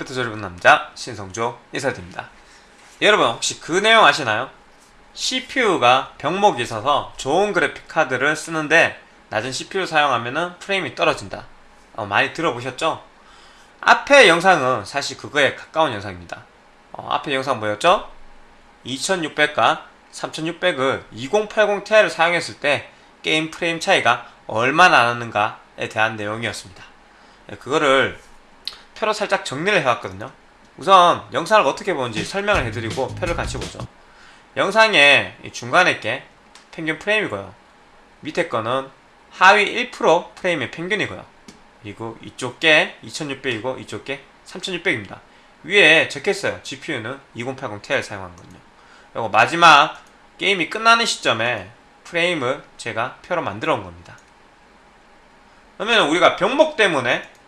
컴퓨터 조립은 남자 신성조 인사드립니다 여러분 혹시 그 내용 아시나요? CPU가 병목이 있어서 좋은 그래픽 카드를 쓰는데 낮은 CPU 사용하면 프레임이 떨어진다 어, 많이 들어보셨죠? 앞에 영상은 사실 그거에 가까운 영상입니다 어, 앞에 영상 뭐였죠? 2600과 3600을 2080 Ti를 사용했을 때 게임 프레임 차이가 얼마나 나는가에 대한 내용이었습니다 예, 그거를 표로 살짝 정리를 해왔거든요. 우선 영상을 어떻게 보는지 설명을 해드리고 표를 같이 보죠. 영상의 중간에 게 평균 프레임이고요. 밑에 거는 하위 1% 프레임의 평균이고요. 그리고 이쪽 게 2600이고 이쪽 게 3600입니다. 위에 적혔어요. GPU는 2080 Ti를 사용한거든요. 그리고 마지막 게임이 끝나는 시점에 프레임을 제가 표로 만들어 온 겁니다. 그러면 우리가 병목 때문에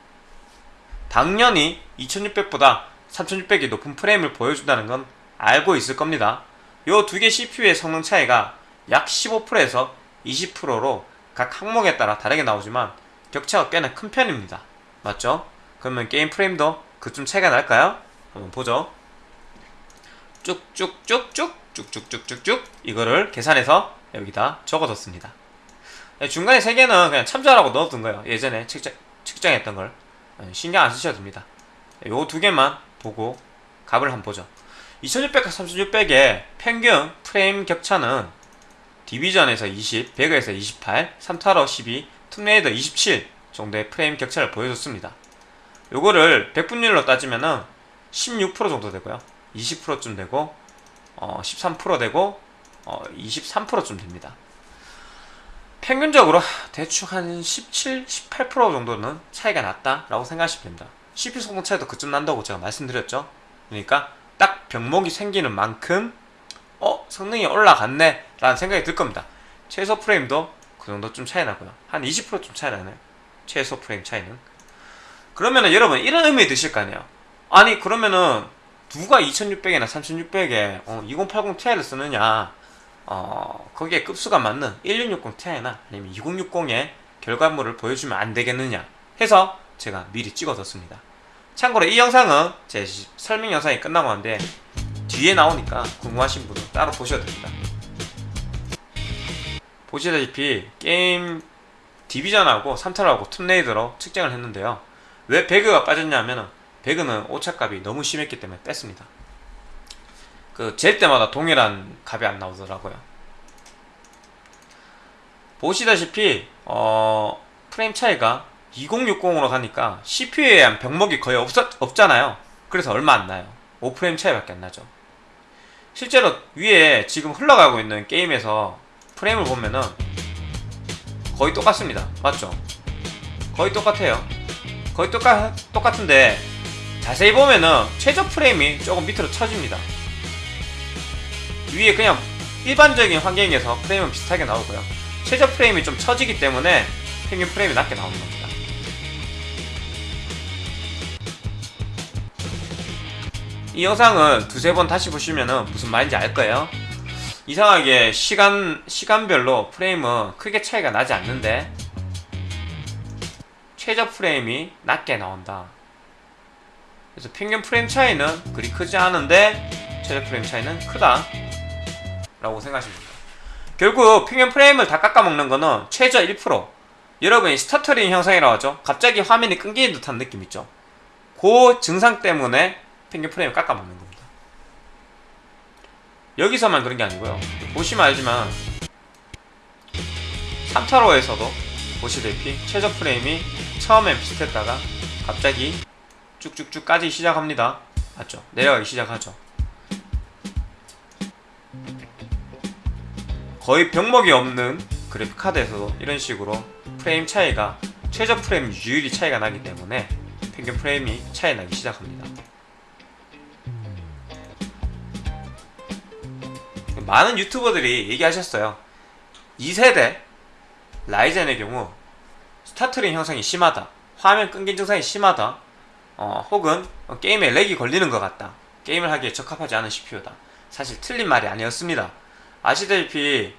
당연히 2600보다 3600이 높은 프레임을 보여준다는 건 알고 있을 겁니다. 요 두 개 CPU의 성능 차이가 약 15%에서 20%로 각 항목에 따라 다르게 나오지만 격차가 꽤나 큰 편입니다. 맞죠? 그러면 게임 프레임도 그쯤 차이가 날까요? 한번 보죠. 쭉쭉쭉쭉 쭉쭉쭉쭉쭉 이거를 계산해서 여기다 적어뒀습니다. 중간에 세 개는 그냥 참조하라고 넣어둔 거예요. 예전에 측정, 측정했던 걸. 신경 안 쓰셔도 됩니다. 요 두 개만 보고 값을 한번 보죠. 2600과 3600의 평균 프레임 격차는 디비전에서 20, 배그에서 28, 3타로 12, 툼레이더 27 정도의 프레임 격차를 보여줬습니다. 요거를 백분율로 따지면은 16% 정도 되고요. 20%쯤 되고 어, 13% 되고 어, 23%쯤 됩니다. 평균적으로 대충 한 17, 18% 정도는 차이가 났다라고 생각하시면 됩니다. CPU 성능 차이도 그쯤 난다고 제가 말씀드렸죠. 그러니까 딱 병목이 생기는 만큼 어? 성능이 올라갔네 라는 생각이 들 겁니다. 최소 프레임도 그 정도쯤 차이 나고요. 한 20%좀 차이 나네요. 최소 프레임 차이는. 그러면은 여러분 이런 의미 드실 거 아니에요. 아니 그러면은 누가 2600이나 3600에 어, 2080 Ti를 쓰느냐 어, 거기에 급수가 맞는 1660 Ti나 아니면 2060의 결과물을 보여주면 안 되겠느냐 해서 제가 미리 찍어뒀습니다. 참고로 이 영상은 제 설명 영상이 끝나고 한데 뒤에 나오니까 궁금하신 분은 따로 보셔도 됩니다. 보시다시피 게임 디비전하고 3타하고 툼레이더로 측정을 했는데요. 왜 배그가 빠졌냐면 배그는 오차값이 너무 심했기 때문에 뺐습니다. 그 잴 때마다 동일한 값이 안 나오더라고요. 보시다시피 어, 프레임 차이가 2060으로 가니까 CPU에 대한 병목이 거의 없었, 없잖아요. 그래서 얼마 안 나요. 5프레임 차이밖에 안 나죠. 실제로 위에 지금 흘러가고 있는 게임에서 프레임을 보면은 거의 똑같습니다. 맞죠? 거의 똑같아요. 거의 똑같, 똑같은데 자세히 보면은 최저 프레임이 조금 밑으로 쳐집니다. 위에 그냥 일반적인 환경에서 프레임은 비슷하게 나오고요. 최저 프레임이 좀 처지기 때문에 평균 프레임이 낮게 나오는 겁니다. 이 영상은 두세 번 다시 보시면 무슨 말인지 알 거예요. 이상하게 시간, 시간별로 프레임은 크게 차이가 나지 않는데 최저 프레임이 낮게 나온다. 그래서 평균 프레임 차이는 그리 크지 않은데 최저 프레임 차이는 크다 라고 생각하시면 됩니다. 결국 평균 프레임을 다 깎아먹는 거는 최저 1% 여러분이 stuttering 현상이라고 하죠? 갑자기 화면이 끊기는 듯한 느낌 있죠? 그 증상 때문에 평균 프레임을 깎아먹는 겁니다. 여기서만 그런 게 아니고요. 보시면 알지만 3타로에서도 보시다시피 최저 프레임이 처음엔 비슷했다가 갑자기 쭉쭉쭉 까지 시작합니다. 맞죠? 내려가기 시작하죠 거의 병목이 없는 그래픽카드에서도 이런 식으로 프레임 차이가 최저 프레임 유율이 차이가 나기 때문에 평균 프레임이 차이 나기 시작합니다. 많은 유튜버들이 얘기하셨어요. 2세대 라이젠의 경우 stuttering 현상이 심하다. 화면 끊긴 증상이 심하다. 어, 혹은 게임에 lag이 걸리는 것 같다. 게임을 하기에 적합하지 않은 CPU다. 사실 틀린 말이 아니었습니다. 아시다시피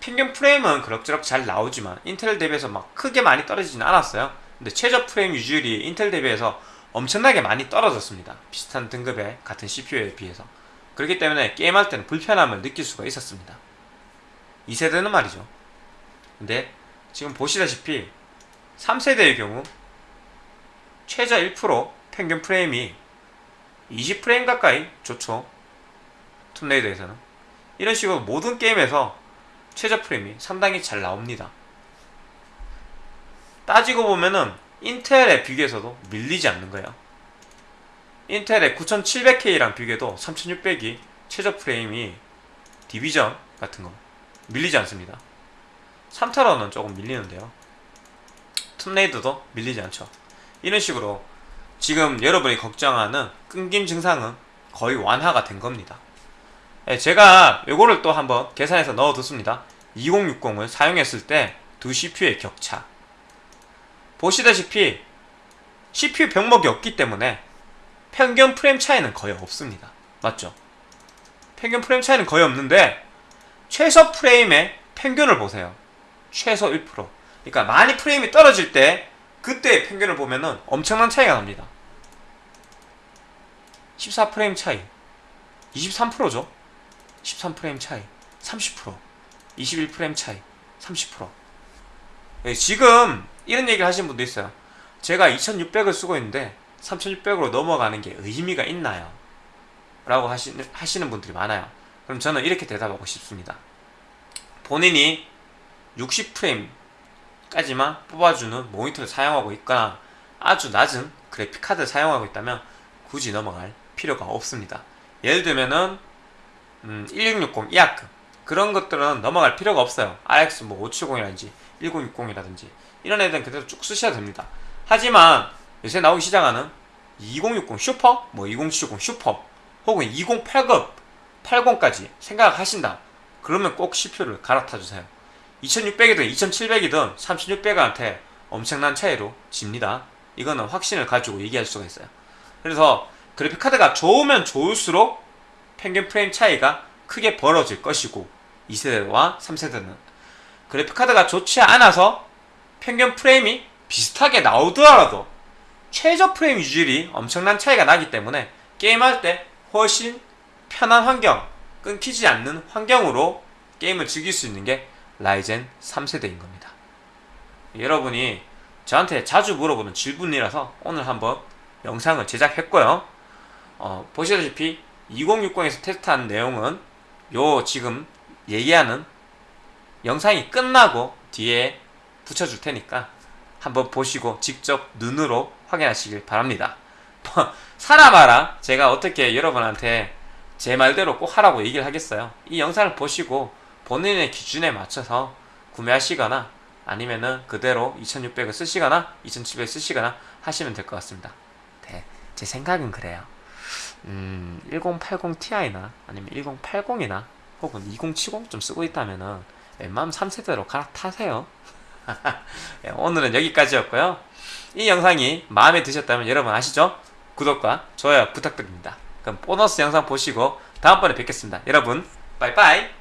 평균 프레임은 그럭저럭 잘 나오지만 인텔 대비해서 막 크게 많이 떨어지진 않았어요 근데 최저 프레임 유지율이 인텔 대비해서 엄청나게 많이 떨어졌습니다. 비슷한 등급의 같은 CPU에 비해서. 그렇기 때문에 게임할 때는 불편함을 느낄 수가 있었습니다. 2세대는 말이죠. 근데 지금 보시다시피 3세대의 경우 최저 1% 평균 프레임이 20프레임 가까이 좋죠. 툼레이더에서는. 이런 식으로 모든 게임에서 최저 프레임이 상당히 잘 나옵니다. 따지고 보면은 인텔에 비교해서도 밀리지 않는 거예요. 인텔의 9700K랑 비교해도 3600이 최저 프레임이 디비전 같은 거 밀리지 않습니다. 3타로는 조금 밀리는데요. 툼레이드도 밀리지 않죠. 이런 식으로 지금 여러분이 걱정하는 끊김 증상은 거의 완화가 된 겁니다. 예, 제가 요거를 또 한번 계산해서 넣어뒀습니다. 2060을 사용했을 때 두 CPU의 격차. 보시다시피 CPU 병목이 없기 때문에 평균 프레임 차이는 거의 없습니다. 맞죠? 평균 프레임 차이는 거의 없는데 최소 프레임의 평균을 보세요. 최소 1%. 그러니까 많이 프레임이 떨어질 때 그때의 평균을 보면 은 엄청난 차이가 납니다. 14프레임 차이. 23%죠? 13프레임 차이. 30%. 21프레임 차이. 30%. 예, 지금 이런 얘기를 하시는 분도 있어요. 제가 2600을 쓰고 있는데 3600으로 넘어가는 게 의미가 있나요? 라고 하시, 하시는 분들이 많아요. 그럼 저는 이렇게 대답하고 싶습니다. 본인이 60프레임까지만 뽑아주는 모니터를 사용하고 있거나 아주 낮은 그래픽카드를 사용하고 있다면 굳이 넘어갈 필요가 없습니다. 예를 들면은 음, 1660 이하급 그런 것들은 넘어갈 필요가 없어요. RX 뭐 570이라든지 1060이라든지 이런 애들은 그대로 쭉 쓰셔도 됩니다. 하지만 요새 나오기 시작하는 2060 슈퍼, 뭐 2070 슈퍼 혹은 2080, 80까지 생각하신다. 그러면 꼭 CPU를 갈아타 주세요. 2600이든 2700이든 3600한테 엄청난 차이로 집니다. 이거는 확신을 가지고 얘기할 수가 있어요. 그래서 그래픽카드가 좋으면 좋을수록 평균 프레임 차이가 크게 벌어질 것이고 2세대와 3세대는 그래픽카드가 좋지 않아서 평균 프레임이 비슷하게 나오더라도 최저 프레임 유질이 엄청난 차이가 나기 때문에 게임할 때 훨씬 편한 환경, 끊기지 않는 환경으로 게임을 즐길 수 있는 게 라이젠 3세대인 겁니다. 여러분이 저한테 자주 물어보는 질문이라서 오늘 한번 영상을 제작했고요. 어, 보시다시피 2060에서 테스트한 내용은 요 지금 얘기하는 영상이 끝나고 뒤에 붙여줄 테니까 한번 보시고 직접 눈으로 확인하시길 바랍니다. 사람마라 제가 어떻게 여러분한테 제 말대로 꼭 하라고 얘기를 하겠어요. 이 영상을 보시고 본인의 기준에 맞춰서 구매하시거나 아니면은 그대로 2600을 쓰시거나 2700을 쓰시거나 하시면 될 것 같습니다. 네, 제 생각은 그래요. 음, 1080 Ti나 아니면 1080이나 혹은 2070 좀 쓰고 있다면은 웬만하면 3세대로 갈아타세요. 네, 오늘은 여기까지였고요. 이 영상이 마음에 드셨다면 여러분 아시죠? 구독과 좋아요 부탁드립니다. 그럼 보너스 영상 보시고 다음번에 뵙겠습니다. 여러분 빠이빠이